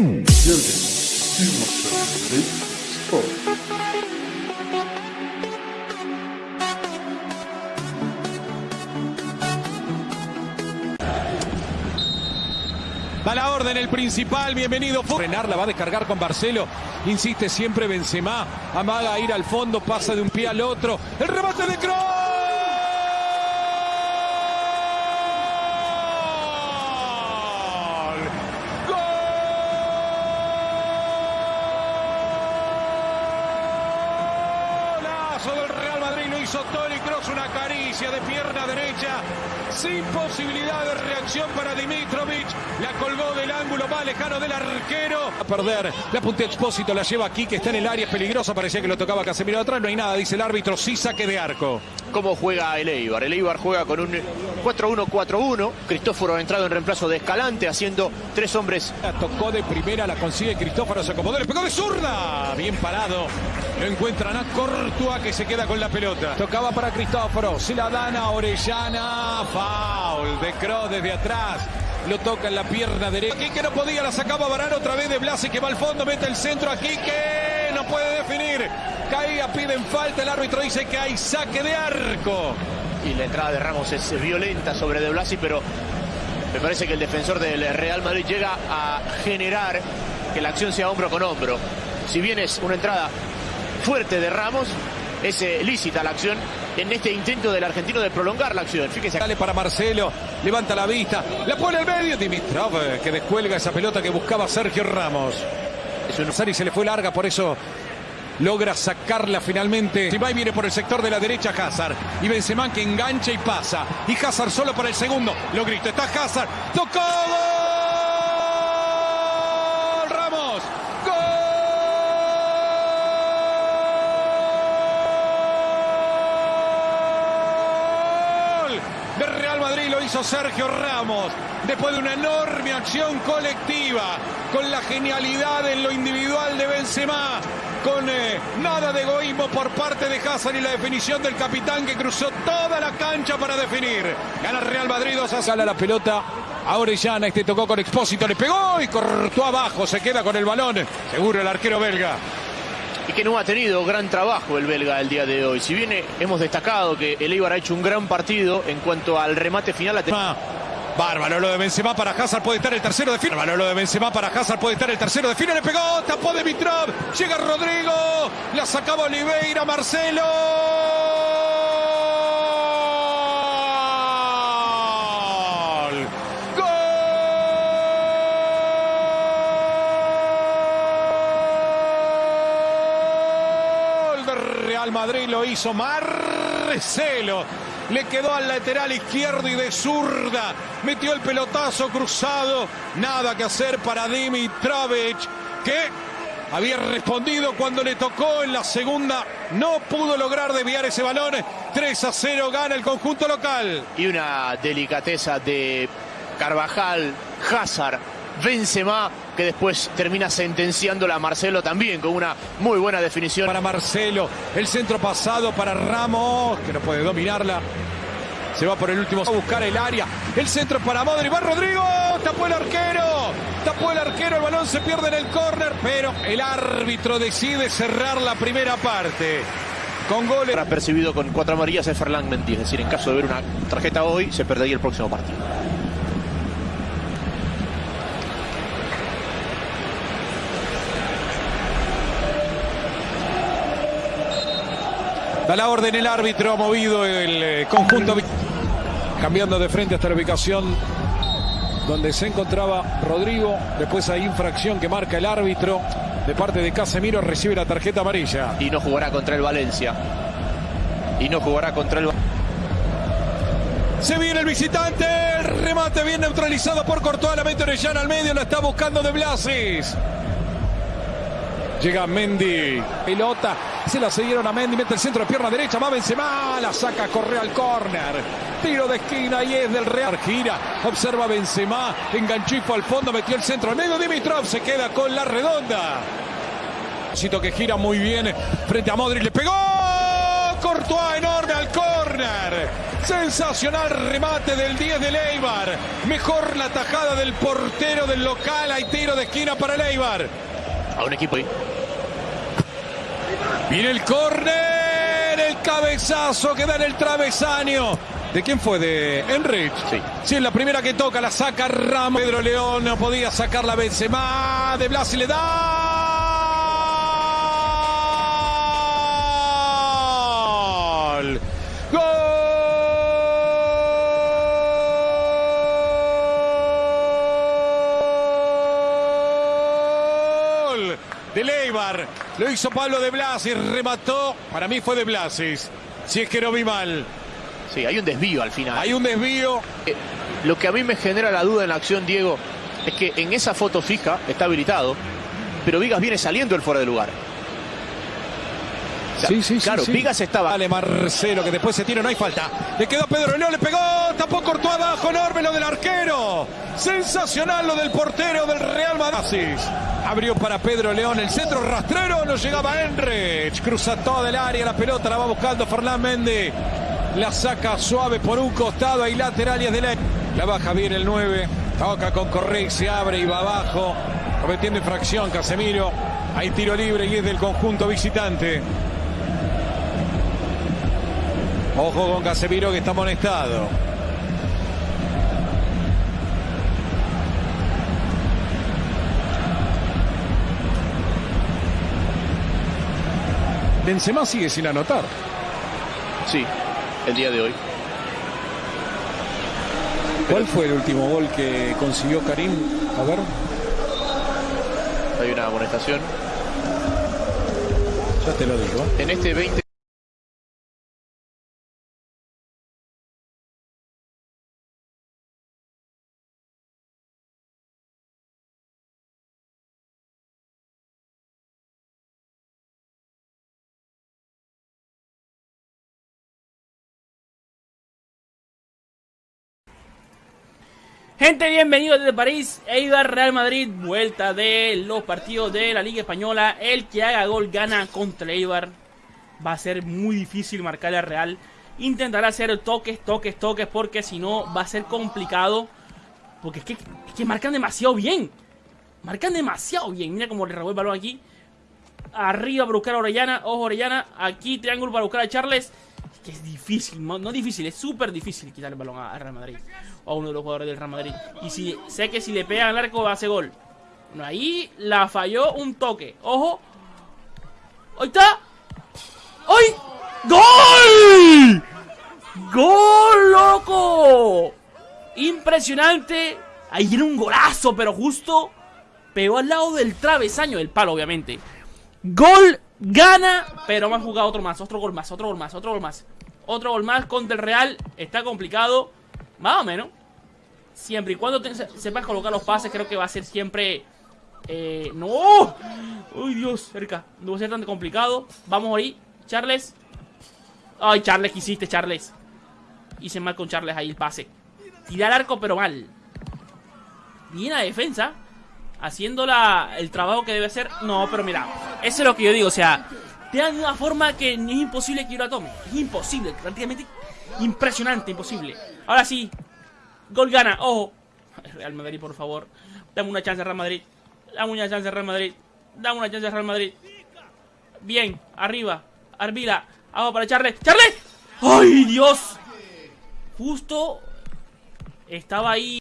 Va la orden el principal, bienvenido. Frenar, la va a descargar con Barcelo. Insiste siempre Benzema. Amaga ir al fondo, pasa de un pie al otro. El remate de Kroos. Golazo del Real Madrid, lo hizo Toni Kroos, una caricia de pierna derecha, sin posibilidad de reacción para Dimitrovic, la colgó del ángulo más lejano del arquero. A perder, la punta Expósito la lleva aquí, que está en el área, es peligrosa, parecía que lo tocaba Casemiro atrás, no hay nada, dice el árbitro, sí saque de arco. ¿Cómo juega el Eibar? El Eibar juega con un 4-1-4-1, Cristóforo ha entrado en reemplazo de Escalante, haciendo tres hombres. La tocó de primera, la consigue Cristóforo, se acomodó, le pegó de zurda, bien parado. Lo encuentran a Cortua que se queda con la pelota. Tocaba para Cristóforo. Se la dan a Orellana. Foul de Kroos desde atrás. Lo toca en la pierna derecha. Quique no podía, la sacaba Varane otra vez de Blasi que va al fondo, mete el centro a Quique. No puede definir. Caía, piden falta. El árbitro dice que hay saque de arco. Y la entrada de Ramos es violenta sobre De Blasi, pero me parece que el defensor del Real Madrid llega a generar que la acción sea hombro con hombro. Si bien es una entrada fuerte de Ramos, es eh, lícita la acción en este intento del argentino de prolongar la acción. Fíjese. Sale para Marcelo, levanta la vista, la pone al medio. Dimitrov eh, que descuelga esa pelota que buscaba Sergio Ramos. Es un y se le fue larga, por eso logra sacarla finalmente. y viene por el sector de la derecha Hazard. Y Benzema que engancha y pasa. Y Hazard solo para el segundo. Lo grita, está Hazard. ¡Tocó! ¡Gol! ¡Ramos! ¡Gol! De Real Madrid hizo Sergio Ramos. Después de una enorme acción colectiva. Con la genialidad en lo individual de Benzema con eh, nada de egoísmo por parte de Hazard y la definición del capitán que cruzó toda la cancha para definir. Gana Real Madrid 2 a Sala la pelota a Orellana, este tocó con Expósito, le pegó y cortó abajo, se queda con el balón, seguro el arquero belga. Y que no ha tenido gran trabajo el belga el día de hoy. Si bien hemos destacado que el Eibar ha hecho un gran partido en cuanto al remate final. Ah. Bárbaro lo de Benzema para Hazard, puede estar el tercero de fila. Bárbaro lo de Benzema para Hazard, puede estar el tercero de fila. Le pegó, tapó de Mitrov. Llega Rodrigo, la sacaba Oliveira, Marcelo. Real Madrid lo hizo Marcelo le quedó al lateral izquierdo y de zurda metió el pelotazo cruzado. Nada que hacer para Dimitrovic, que había respondido cuando le tocó en la segunda. No pudo lograr desviar ese balón. 3 a 0 gana el conjunto local. Y una delicadeza de Carvajal, Hazard, Benzema, que después termina sentenciándola a Marcelo también con una muy buena definición. Para Marcelo, el centro pasado para Ramos, que no puede dominarla. Se va por el último a buscar el área. El centro para Modri. Va Rodrigo. Tapó el arquero. Tapó el arquero. El balón se pierde en el córner. Pero el árbitro decide cerrar la primera parte. Con goles. Percibido con cuatro amarillas es Ferland Mendy. Es decir, en caso de ver una tarjeta hoy, se perdería el próximo partido. Da la orden el árbitro, ha movido el eh, conjunto. Cambiando de frente hasta la ubicación donde se encontraba Rodrigo. Después hay infracción que marca el árbitro. De parte de Casemiro recibe la tarjeta amarilla. Y no jugará contra el Valencia. Y no jugará contra el se viene el visitante, el remate bien neutralizado por Courtois, la mete Orellana al medio, la está buscando de Blasis. Llega Mendy, pelota, se la siguieron a Mendy, mete el centro de pierna derecha, va Benzema, la saca, corre al córner. Tiro de esquina y es del Real. Gira, observa Benzema, fue al fondo, metió el centro al medio. Dimitrov se queda con la redonda. Cito que gira muy bien frente a Modric, le pegó. Courtois enorme al córner. Sensacional remate del 10 de Leibar. Mejor la tajada del portero del local. Hay tiro de esquina para Leibar. A un equipo ahí. Viene el córner. El cabezazo que da en el travesaño. ¿De quién fue? ¿De Enrich? Sí. Sí, es la primera que toca, la saca Ramos. Pedro León no podía sacar la Benzema. De Blas y le da. Lo hizo Pablo de Blas y remató. Para mí fue de Blasis. Si es que no vi mal. Sí, hay un desvío al final. Hay un desvío. Eh, Lo que a mí me genera la duda en la acción, Diego, es que en esa foto fija está habilitado, pero Vigas viene saliendo el fuera de lugar. O sea, claro, Vigas estaba. Vale, Marcelo, que después se tira, no hay falta. Le quedó Pedro León, le pegó, tapó, cortó abajo, enorme lo del arquero. Sensacional lo del portero del Real Madrid. Abrió para Pedro León el centro rastrero, no llegaba Enrich. Cruza toda el área, la pelota la va buscando Fernán Méndez. La saca suave por un costado, hay lateral y es de la... La baja bien el 9. Toca con Correa, se abre y va abajo. Cometiendo infracción Casemiro. Hay tiro libre y es del conjunto visitante. Ojo con Casemiro que está amonestado. Benzema sigue sin anotar. Sí, el día de hoy. ¿Cuál fue el último gol que consiguió Karim? A ver, Hay una amonestación. ya te lo digo. En este 20. Gente, bienvenidos desde París, Eibar Real Madrid, vuelta de los partidos de la Liga Española. El que haga gol gana contra Eibar. Va a ser muy difícil marcar al Real. Intentará hacer toques, toques, toques, porque si no va a ser complicado. Porque es que, marcan demasiado bien. Marcan demasiado bien. Mira cómo le robó el balón aquí. Arriba para buscar a Orellana. Ojo, Orellana. Aquí triángulo para buscar a Charles. Que es difícil, no, difícil, es súper difícil quitar el balón a, Real Madrid. O a uno de los jugadores del Real Madrid. Y si sé que si le pegan al arco va a hacer gol. Bueno, ahí la falló un toque. Ojo. Ahí está. ¡Ay! ¡Gol! ¡Gol, loco! Impresionante. Ahí era un golazo, pero justo pegó al lado del travesaño del palo, obviamente. Gol, gana, pero me han jugado otro más, otro gol más, otro gol más, otro gol más. Otro gol más contra el Real. Está complicado. Más o menos. Siempre y cuando te- sepas colocar los pases, creo que va a ser siempre... Eh, ¡No! ¡Uy, Dios! Cerca. No va a ser tan complicado. Vamos ahí. Charles. ¡Ay, Charles! ¿Qué hiciste, Charles? Hice mal con Charles ahí el pase. Tiré al arco, pero mal. Bien la defensa. Haciendo la, el trabajo que debe hacer. No, pero mira. Eso es lo que yo digo. O sea, te dan de una forma que es imposible que yo la tome. Es imposible. Prácticamente impresionante. Imposible. Ahora sí. Gol gana. Ojo. Real Madrid, por favor. Dame una chance, Real Madrid. Dame una chance, Real Madrid. Dame una chance, Real Madrid. Bien. Arriba. Arvila. Abajo para Charles. ¡Charles! ¡Ay, Dios! Justo estaba ahí.